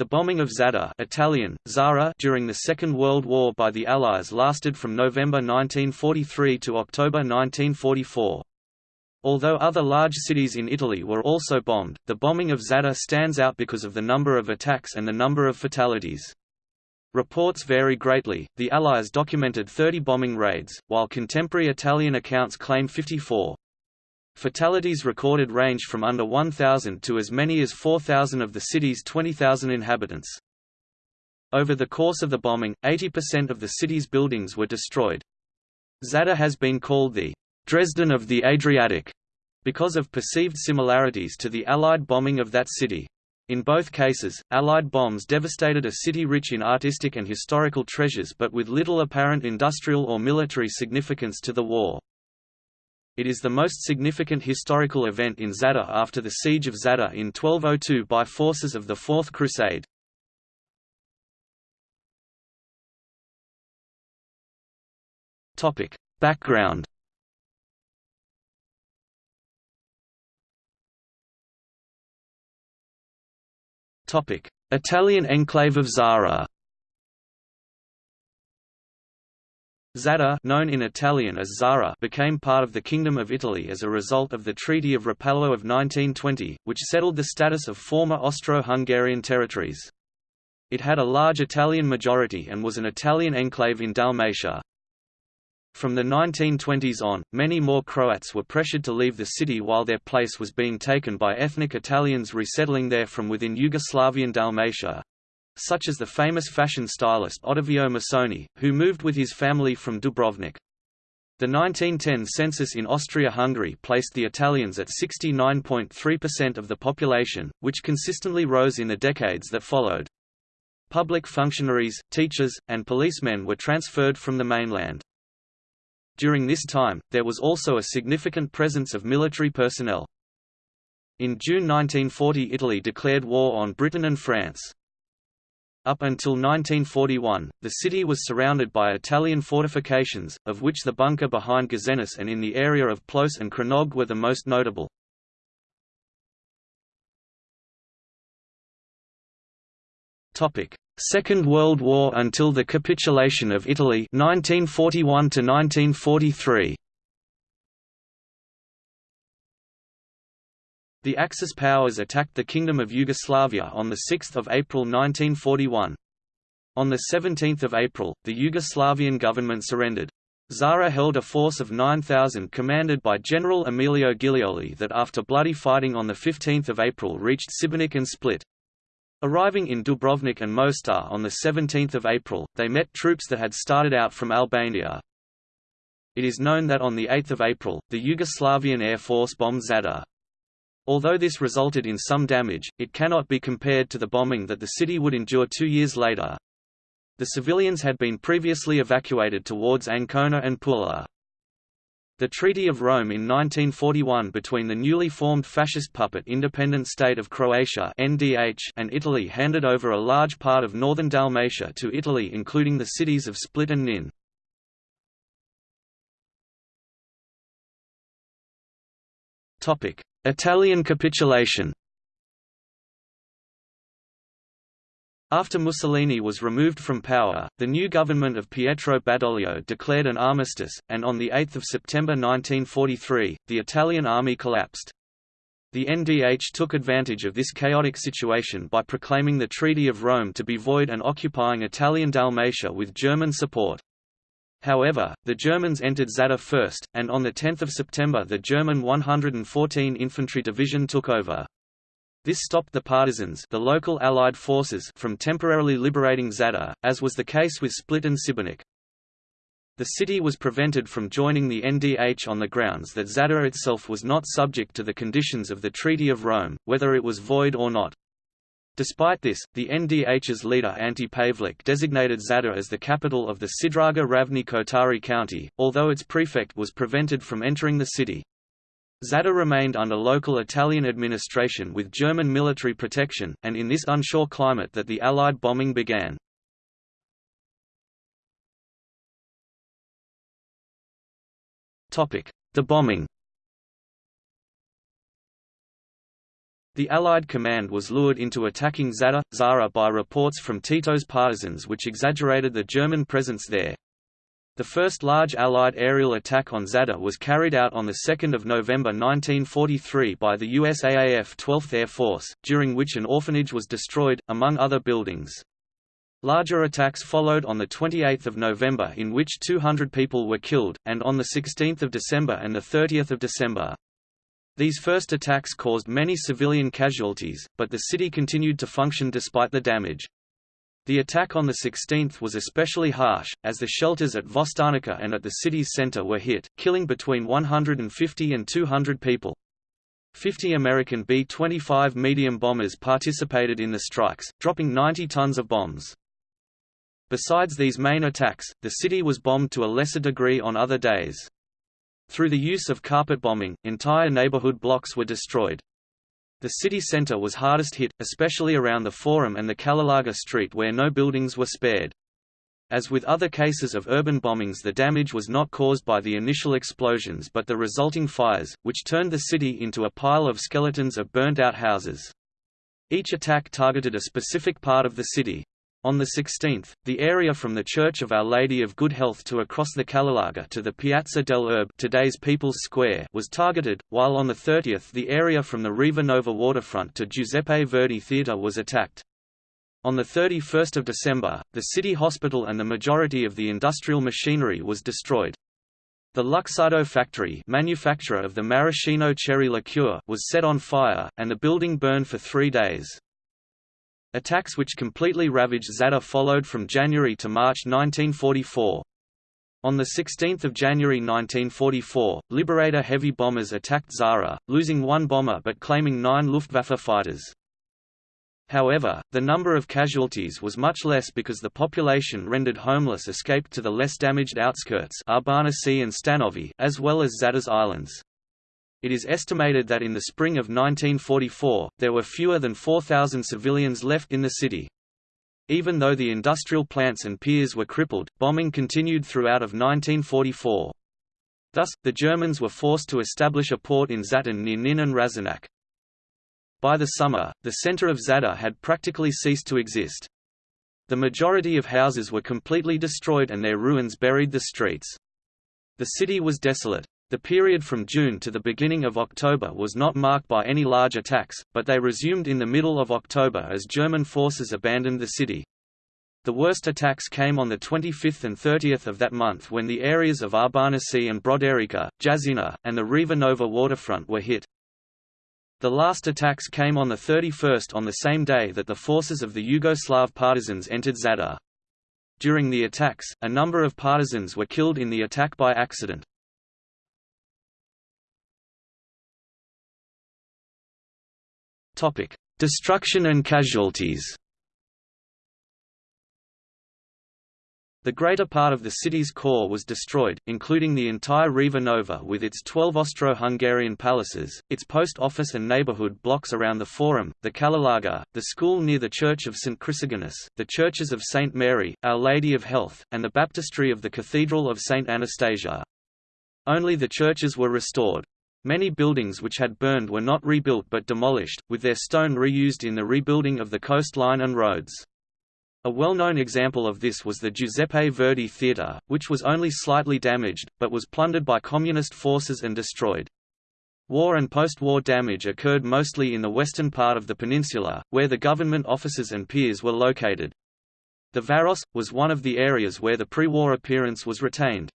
The bombing of Zadar Italian, Zara during the Second World War by the Allies lasted from November 1943 to October 1944. Although other large cities in Italy were also bombed, the bombing of Zadar stands out because of the number of attacks and the number of fatalities. Reports vary greatly, the Allies documented 30 bombing raids, while contemporary Italian accounts claim 54. Fatalities recorded range from under 1,000 to as many as 4,000 of the city's 20,000 inhabitants. Over the course of the bombing, 80% of the city's buildings were destroyed. Zadar has been called the Dresden of the Adriatic, because of perceived similarities to the Allied bombing of that city. In both cases, Allied bombs devastated a city rich in artistic and historical treasures but with little apparent industrial or military significance to the war. It is the most significant historical event in Zadar after the siege of Zadar in 1202 by forces of the Fourth Crusade. Topic: Background Topic: Italian enclave of Zara Zadar known in Italian as Zara became part of the Kingdom of Italy as a result of the Treaty of Rapallo of 1920, which settled the status of former Austro-Hungarian territories. It had a large Italian majority and was an Italian enclave in Dalmatia. From the 1920s on, many more Croats were pressured to leave the city while their place was being taken by ethnic Italians resettling there from within Yugoslavian Dalmatia, such as the famous fashion stylist Ottavio Missoni, who moved with his family from Dubrovnik. The 1910 census in Austria-Hungary placed the Italians at 69.3% of the population, which consistently rose in the decades that followed. Public functionaries, teachers, and policemen were transferred from the mainland. During this time, there was also a significant presence of military personnel. In June 1940 Italy declared war on Britain and France. Up until 1941, the city was surrounded by Italian fortifications, of which the bunker behind Gazenas and in the area of Ploce and Krenog were the most notable. Second World War until the capitulation of Italy 1941 to 1943 The Axis powers attacked the Kingdom of Yugoslavia on 6 April 1941. On 17 April, the Yugoslavian government surrendered. Zara held a force of 9,000 commanded by General Emilio Giglioli that after bloody fighting on 15 April reached Šibenik and Split. Arriving in Dubrovnik and Mostar on 17 April, they met troops that had started out from Albania. It is known that on 8 April, the Yugoslavian Air Force bombed Zadar. Although this resulted in some damage, it cannot be compared to the bombing that the city would endure two years later. The civilians had been previously evacuated towards Ancona and Pula. The Treaty of Rome in 1941 between the newly formed fascist puppet independent state of Croatia (NDH) and Italy handed over a large part of northern Dalmatia to Italy including the cities of Split and Nin. Topic: Italian capitulation After Mussolini was removed from power, the new government of Pietro Badoglio declared an armistice, and on 8 September 1943, the Italian army collapsed. The NDH took advantage of this chaotic situation by proclaiming the Treaty of Rome to be void and occupying Italian Dalmatia with German support. However, the Germans entered Zadar first, and on 10 September the German 114 Infantry Division took over. This stopped the partisans the local Allied forces from temporarily liberating Zadar, as was the case with Split and Šibenik. The city was prevented from joining the NDH on the grounds that Zadar itself was not subject to the conditions of the Treaty of Rome, whether it was void or not. Despite this, the NDH's leader Ante Pavelic designated Zadar as the capital of the Sidraga Ravni Kotari county, although its prefect was prevented from entering the city. Zadar remained under local Italian administration with German military protection, and in this unsure climate that the Allied bombing began. The bombing The Allied command was lured into attacking Zadar, Zara by reports from Tito's partisans which exaggerated the German presence there. The first large Allied aerial attack on Zadar was carried out on 2 November 1943 by the USAAF 12th Air Force, during which an orphanage was destroyed, among other buildings. Larger attacks followed on 28 November in which 200 people were killed, and on 16 December and 30 December. These first attacks caused many civilian casualties, but the city continued to function despite the damage. The attack on the 16th was especially harsh, as the shelters at Voštarnica and at the city's center were hit, killing between 150 and 200 people. 50 American B-25 medium bombers participated in the strikes, dropping 90 tons of bombs. Besides these main attacks, the city was bombed to a lesser degree on other days. Through the use of carpet bombing, entire neighborhood blocks were destroyed. The city center was hardest hit, especially around the Forum and the Kalelarga Street where no buildings were spared. As with other cases of urban bombings the damage was not caused by the initial explosions but the resulting fires, which turned the city into a pile of skeletons of burnt-out houses. Each attack targeted a specific part of the city. On the 16th, the area from the Church of Our Lady of Good Health to across the Kalelarga to the Piazza del Erbe today's People's Square was targeted, while on the 30th the area from the Riva Nova waterfront to Giuseppe Verdi Theatre was attacked. On 31 December, the city hospital and the majority of the industrial machinery was destroyed. The Luxardo factory manufacturer of the maraschino cherry liqueur was set on fire, and the building burned for three days. Attacks which completely ravaged Zadar followed from January to March 1944. On 16 January 1944, Liberator heavy bombers attacked Zara, losing one bomber but claiming nine Luftwaffe fighters. However, the number of casualties was much less because the population rendered homeless escaped to the less damaged outskirts Arbanasi and Stanovi as well as Zadar's islands. It is estimated that in the spring of 1944, there were fewer than 4,000 civilians left in the city. Even though the industrial plants and piers were crippled, bombing continued throughout of 1944. Thus, the Germans were forced to establish a port in Zaton near Nin and Ražanac. By the summer, the center of Zadar had practically ceased to exist. The majority of houses were completely destroyed and their ruins buried the streets. The city was desolate. The period from June to the beginning of October was not marked by any large attacks, but they resumed in the middle of October as German forces abandoned the city. The worst attacks came on the 25th and 30th of that month when the areas of Arbanasi and Brodarica, Jazina, and the Riva Nova waterfront were hit. The last attacks came on the 31st on the same day that the forces of the Yugoslav partisans entered Zadar. During the attacks, a number of partisans were killed in the attack by accident. Topic: Destruction and casualties. The greater part of the city's core was destroyed, including the entire Riva Nova with its 12 Austro-Hungarian palaces, its post office and neighborhood blocks around the Forum, the Kalelarga, the school near the Church of St. Chrysogonus, the churches of St. Mary, Our Lady of Health, and the baptistry of the Cathedral of St. Anastasia. Only the churches were restored. Many buildings which had burned were not rebuilt but demolished, with their stone reused in the rebuilding of the coastline and roads. A well-known example of this was the Giuseppe Verdi Theatre, which was only slightly damaged, but was plundered by communist forces and destroyed. War and post-war damage occurred mostly in the western part of the peninsula, where the government offices and piers were located. The Varos, was one of the areas where the pre-war appearance was retained.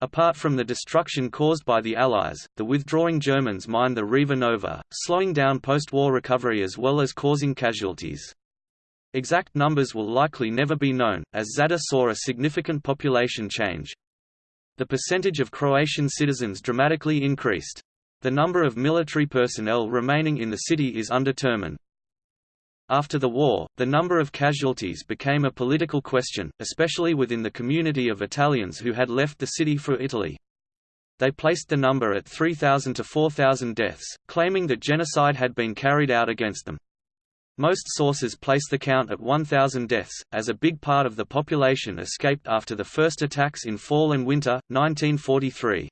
Apart from the destruction caused by the Allies, the withdrawing Germans mined the Riva Nova, slowing down post-war recovery as well as causing casualties. Exact numbers will likely never be known, as Zadar saw a significant population change. The percentage of Croatian citizens dramatically increased. The number of military personnel remaining in the city is undetermined. After the war, the number of casualties became a political question, especially within the community of Italians who had left the city for Italy. They placed the number at 3,000 to 4,000 deaths, claiming that genocide had been carried out against them. Most sources place the count at 1,000 deaths, as a big part of the population escaped after the first attacks in fall and winter, 1943.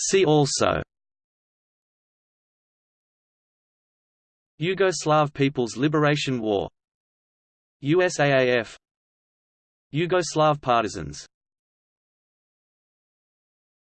See also Yugoslav People's Liberation War USAAF Yugoslav partisans